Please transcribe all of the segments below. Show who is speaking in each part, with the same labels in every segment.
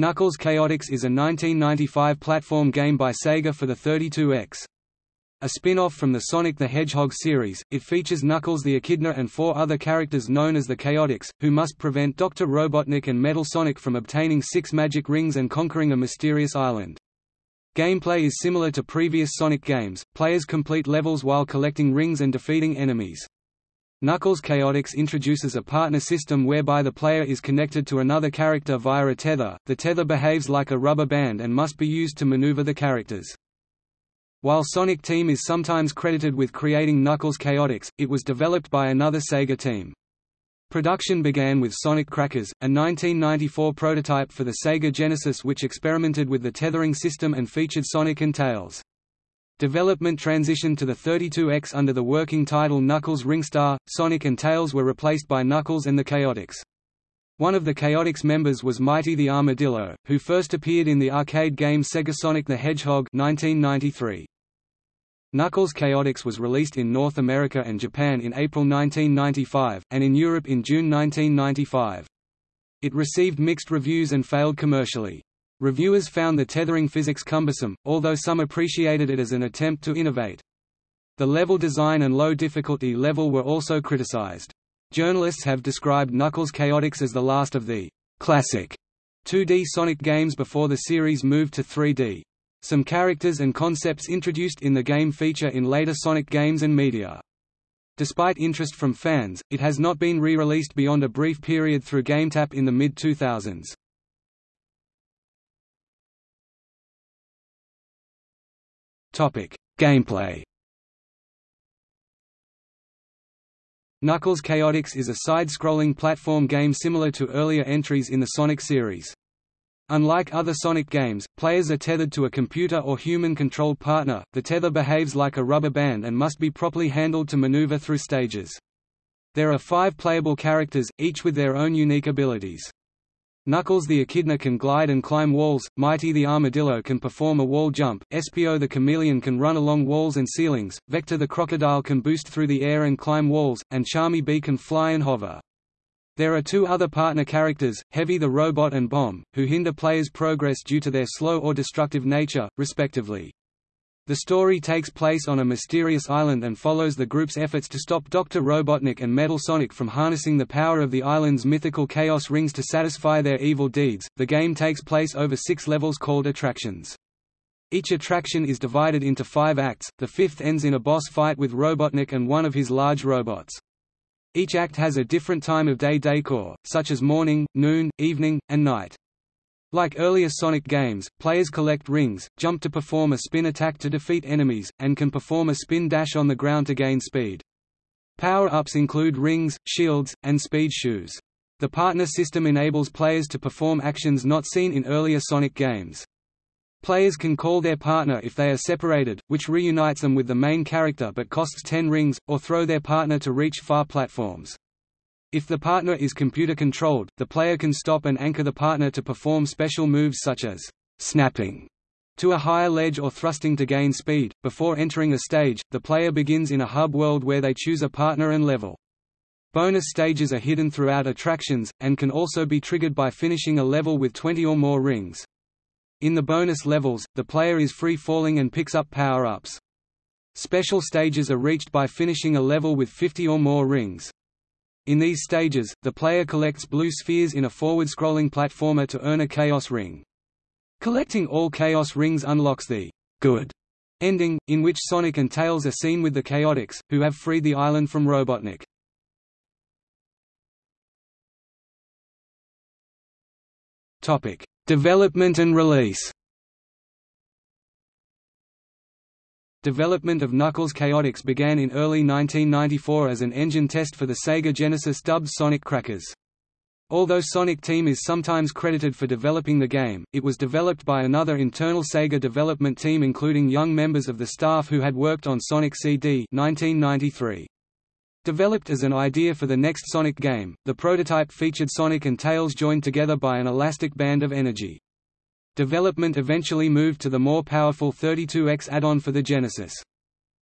Speaker 1: Knuckles Chaotix is a 1995 platform game by Sega for the 32X. A spin-off from the Sonic the Hedgehog series, it features Knuckles the Echidna and four other characters known as the Chaotix, who must prevent Dr. Robotnik and Metal Sonic from obtaining six magic rings and conquering a mysterious island. Gameplay is similar to previous Sonic games, players complete levels while collecting rings and defeating enemies. Knuckles Chaotix introduces a partner system whereby the player is connected to another character via a tether. The tether behaves like a rubber band and must be used to maneuver the characters. While Sonic Team is sometimes credited with creating Knuckles Chaotix, it was developed by another Sega team. Production began with Sonic Crackers, a 1994 prototype for the Sega Genesis which experimented with the tethering system and featured Sonic and Tails. Development transitioned to the 32X under the working title Knuckles Ringstar. Sonic and Tails were replaced by Knuckles and the Chaotix. One of the Chaotix members was Mighty the Armadillo, who first appeared in the arcade game Sega Sonic the Hedgehog 1993. Knuckles Chaotix was released in North America and Japan in April 1995, and in Europe in June 1995. It received mixed reviews and failed commercially. Reviewers found the tethering physics cumbersome, although some appreciated it as an attempt to innovate. The level design and low difficulty level were also criticized. Journalists have described Knuckles Chaotix as the last of the classic 2D Sonic games before the series moved to 3D. Some characters and concepts introduced in the game feature in later Sonic games and media. Despite interest from fans, it has not been re-released beyond a brief period through GameTap in the mid-2000s. Topic: Gameplay. Knuckles Chaotix is a side-scrolling platform game similar to earlier entries in the Sonic series. Unlike other Sonic games, players are tethered to a computer or human-controlled partner. The tether behaves like a rubber band and must be properly handled to maneuver through stages. There are five playable characters, each with their own unique abilities. Knuckles the Echidna can glide and climb walls, Mighty the Armadillo can perform a wall jump, Espio the Chameleon can run along walls and ceilings, Vector the Crocodile can boost through the air and climb walls, and Charmy Bee can fly and hover. There are two other partner characters, Heavy the Robot and Bomb, who hinder players' progress due to their slow or destructive nature, respectively. The story takes place on a mysterious island and follows the group's efforts to stop Dr. Robotnik and Metal Sonic from harnessing the power of the island's mythical Chaos Rings to satisfy their evil deeds. The game takes place over six levels called attractions. Each attraction is divided into five acts, the fifth ends in a boss fight with Robotnik and one of his large robots. Each act has a different time of day decor, such as morning, noon, evening, and night. Like earlier Sonic games, players collect rings, jump to perform a spin attack to defeat enemies, and can perform a spin dash on the ground to gain speed. Power-ups include rings, shields, and speed shoes. The partner system enables players to perform actions not seen in earlier Sonic games. Players can call their partner if they are separated, which reunites them with the main character but costs 10 rings, or throw their partner to reach far platforms. If the partner is computer-controlled, the player can stop and anchor the partner to perform special moves such as snapping to a higher ledge or thrusting to gain speed. Before entering a stage, the player begins in a hub world where they choose a partner and level. Bonus stages are hidden throughout attractions, and can also be triggered by finishing a level with 20 or more rings. In the bonus levels, the player is free-falling and picks up power-ups. Special stages are reached by finishing a level with 50 or more rings. In these stages, the player collects blue spheres in a forward-scrolling platformer to earn a Chaos Ring. Collecting all Chaos Rings unlocks the good ending, in which Sonic and Tails are seen with the Chaotix, who have freed the island from Robotnik. Topic: Development and release. Development of Knuckles Chaotix began in early 1994 as an engine test for the Sega Genesis dubbed Sonic Crackers. Although Sonic Team is sometimes credited for developing the game, it was developed by another internal Sega development team including young members of the staff who had worked on Sonic CD 1993. Developed as an idea for the next Sonic game, the prototype featured Sonic and Tails joined together by an elastic band of energy. Development eventually moved to the more powerful 32X add-on for the Genesis.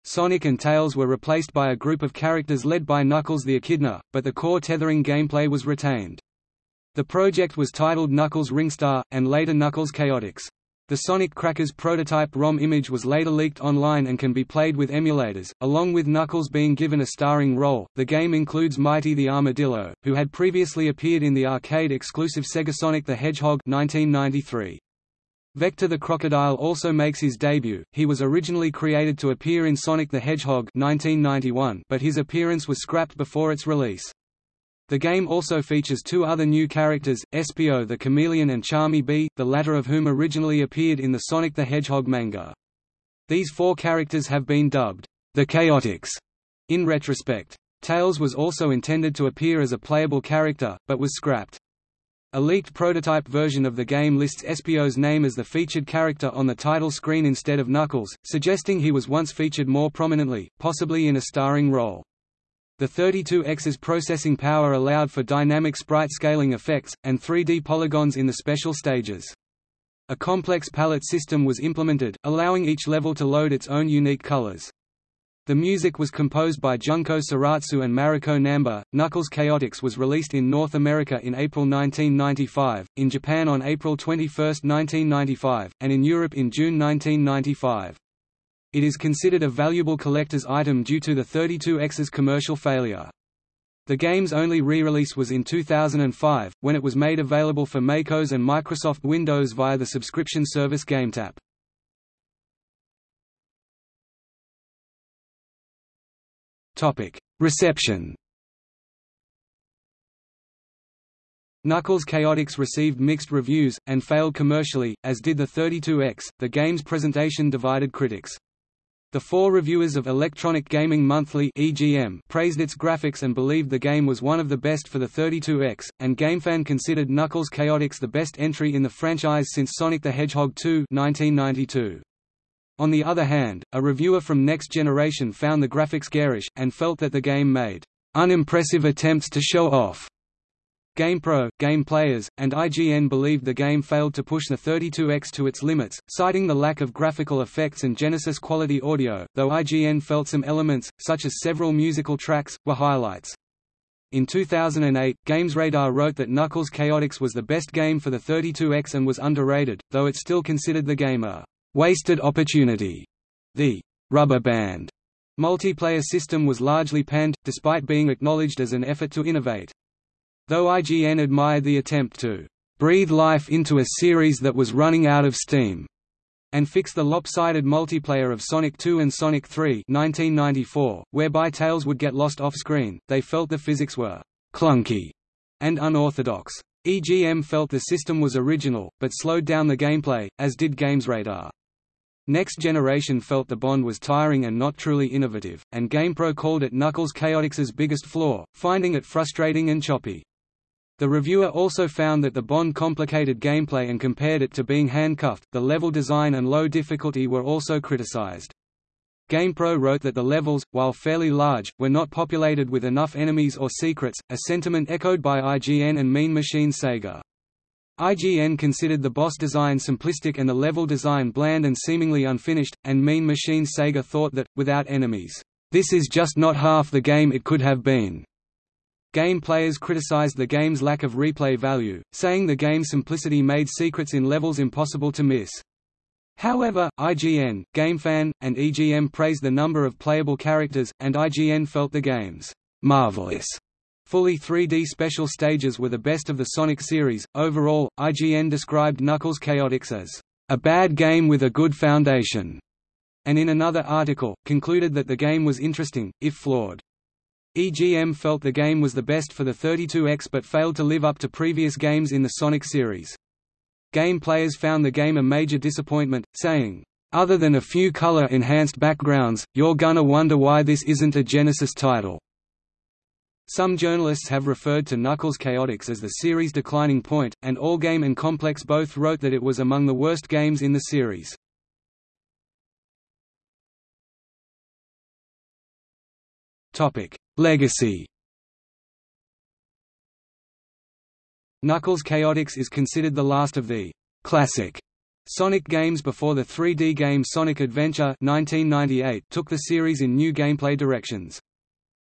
Speaker 1: Sonic and Tails were replaced by a group of characters led by Knuckles the Echidna, but the core tethering gameplay was retained. The project was titled Knuckles Ringstar, and later Knuckles Chaotix. The Sonic Crackers prototype ROM image was later leaked online and can be played with emulators. Along with Knuckles being given a starring role, the game includes Mighty the Armadillo, who had previously appeared in the arcade-exclusive Sega Sonic the Hedgehog 1993. Vector the Crocodile also makes his debut. He was originally created to appear in Sonic the Hedgehog 1991, but his appearance was scrapped before its release. The game also features two other new characters, Espio the Chameleon and Charmy Bee, the latter of whom originally appeared in the Sonic the Hedgehog manga. These four characters have been dubbed, the Chaotix, in retrospect. Tails was also intended to appear as a playable character, but was scrapped. A leaked prototype version of the game lists Espio's name as the featured character on the title screen instead of Knuckles, suggesting he was once featured more prominently, possibly in a starring role. The 32X's processing power allowed for dynamic sprite scaling effects, and 3D polygons in the special stages. A complex palette system was implemented, allowing each level to load its own unique colors. The music was composed by Junko Shiratsu and Mariko Namba. Knuckles Chaotix was released in North America in April 1995, in Japan on April 21, 1995, and in Europe in June 1995. It is considered a valuable collector's item due to the 32X's commercial failure. The game's only re-release was in 2005, when it was made available for MacOS and Microsoft Windows via the subscription service GameTap. Reception Knuckles Chaotix received mixed reviews, and failed commercially, as did the 32X. The game's presentation divided critics. The four reviewers of Electronic Gaming Monthly (EGM) praised its graphics and believed the game was one of the best for the 32X, and GameFan considered Knuckles Chaotix the best entry in the franchise since Sonic the Hedgehog 2 1992. On the other hand, a reviewer from Next Generation found the graphics garish, and felt that the game made unimpressive attempts to show off GamePro, Game Players, and IGN believed the game failed to push the 32X to its limits, citing the lack of graphical effects and Genesis quality audio, though IGN felt some elements, such as several musical tracks, were highlights. In 2008, GamesRadar wrote that Knuckles Chaotix was the best game for the 32X and was underrated, though it still considered the game a wasted opportunity. The rubber band multiplayer system was largely panned, despite being acknowledged as an effort to innovate. Though IGN admired the attempt to breathe life into a series that was running out of steam, and fix the lopsided multiplayer of Sonic 2 and Sonic 3 1994, whereby Tails would get lost off-screen, they felt the physics were clunky and unorthodox. EGM felt the system was original, but slowed down the gameplay, as did GamesRadar. Next Generation felt the Bond was tiring and not truly innovative, and GamePro called it Knuckles Chaotix's biggest flaw, finding it frustrating and choppy. The reviewer also found that the Bond complicated gameplay and compared it to being handcuffed. The level design and low difficulty were also criticized. GamePro wrote that the levels, while fairly large, were not populated with enough enemies or secrets, a sentiment echoed by IGN and Mean Machine Sega. IGN considered the boss design simplistic and the level design bland and seemingly unfinished, and Mean Machine Sega thought that, without enemies, this is just not half the game it could have been. Game players criticized the game's lack of replay value, saying the game's simplicity made secrets in levels impossible to miss. However, IGN, GameFan, and EGM praised the number of playable characters, and IGN felt the game's marvelous Fully 3D special stages were the best of the Sonic series. Overall, IGN described Knuckles Chaotix as a bad game with a good foundation, and in another article, concluded that the game was interesting, if flawed. EGM felt the game was the best for the 32X but failed to live up to previous games in the Sonic series. Game players found the game a major disappointment, saying, "...other than a few color-enhanced backgrounds, you're gonna wonder why this isn't a Genesis title." Some journalists have referred to Knuckles Chaotix as the series' declining point, and Allgame and Complex both wrote that it was among the worst games in the series. Legacy Knuckles Chaotix is considered the last of the classic Sonic games before the 3D game Sonic Adventure 1998 took the series in new gameplay directions.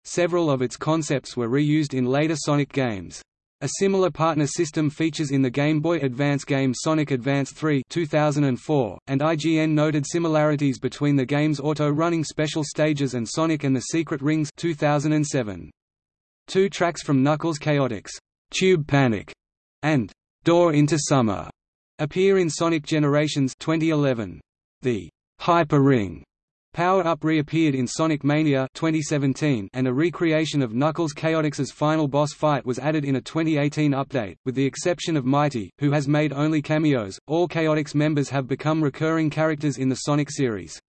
Speaker 1: Several of its concepts were reused in later Sonic games. A similar partner system features in the Game Boy Advance game Sonic Advance 3 2004, and IGN noted similarities between the game's auto-running special stages and Sonic and the Secret Rings 2007. Two tracks from Knuckles Chaotix, Tube Panic, and Door into Summer appear in Sonic Generations 2011. The Hyper Ring Power-Up reappeared in Sonic Mania 2017 and a recreation of Knuckles Chaotix's final boss fight was added in a 2018 update. With the exception of Mighty, who has made only cameos, all Chaotix members have become recurring characters in the Sonic series.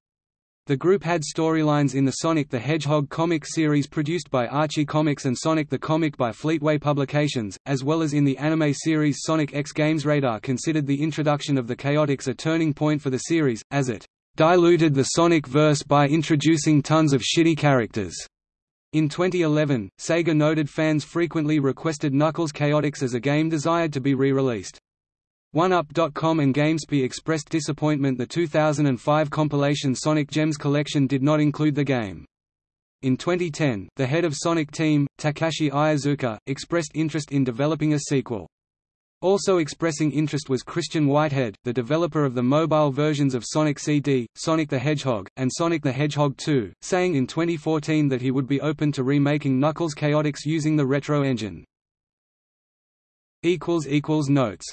Speaker 1: The group had storylines in the Sonic the Hedgehog comic series produced by Archie Comics and Sonic the Comic by Fleetway Publications, as well as in the anime series Sonic X Games Radar considered the introduction of the Chaotix a turning point for the series, as it diluted the Sonic verse by introducing tons of shitty characters. In 2011, Sega noted fans frequently requested Knuckles Chaotix as a game desired to be re-released. OneUp.com and GameSpy expressed disappointment the 2005 compilation Sonic Gems collection did not include the game. In 2010, the head of Sonic Team, Takashi Iizuka, expressed interest in developing a sequel. Also expressing interest was Christian Whitehead, the developer of the mobile versions of Sonic CD, Sonic the Hedgehog, and Sonic the Hedgehog 2, saying in 2014 that he would be open to remaking Knuckles Chaotix using the Retro engine. Notes